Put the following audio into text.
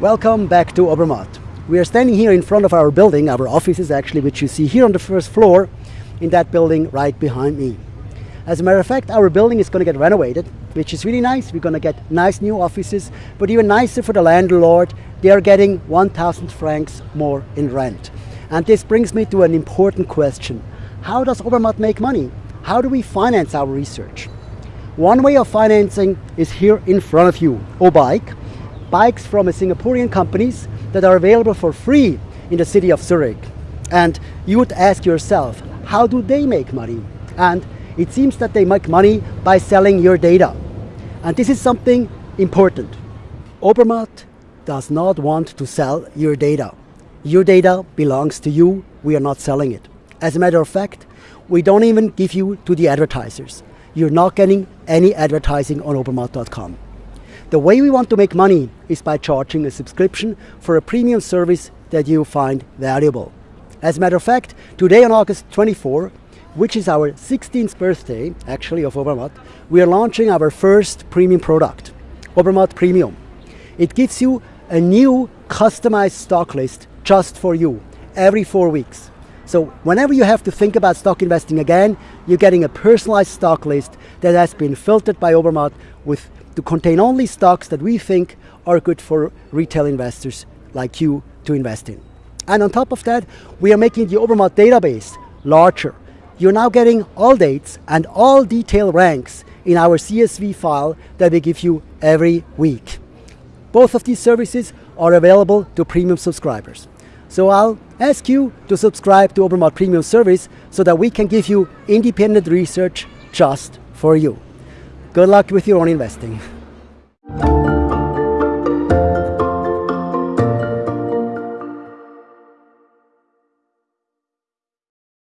Welcome back to Obermatt. We are standing here in front of our building, our offices actually, which you see here on the first floor, in that building right behind me. As a matter of fact, our building is going to get renovated, which is really nice. We're going to get nice new offices, but even nicer for the landlord, they are getting 1,000 francs more in rent. And this brings me to an important question. How does Obermatt make money? How do we finance our research? One way of financing is here in front of you, Obike, bikes from a Singaporean companies that are available for free in the city of Zurich. And you would ask yourself, how do they make money? And it seems that they make money by selling your data. And this is something important. Obermatt does not want to sell your data. Your data belongs to you, we are not selling it. As a matter of fact, we don't even give you to the advertisers. You're not getting any advertising on obermatt.com. The way we want to make money is by charging a subscription for a premium service that you find valuable. As a matter of fact, today on August 24, which is our 16th birthday, actually, of Obermatt, we are launching our first premium product, Obermatt Premium. It gives you a new customized stock list just for you every four weeks. So whenever you have to think about stock investing again, you're getting a personalized stock list that has been filtered by Obermatt with to contain only stocks that we think are good for retail investors like you to invest in. And on top of that, we are making the Obermatt database larger. You're now getting all dates and all detailed ranks in our CSV file that we give you every week. Both of these services are available to premium subscribers. So I'll ask you to subscribe to Obermatt Premium Service so that we can give you independent research just for you. Good luck with your own investing.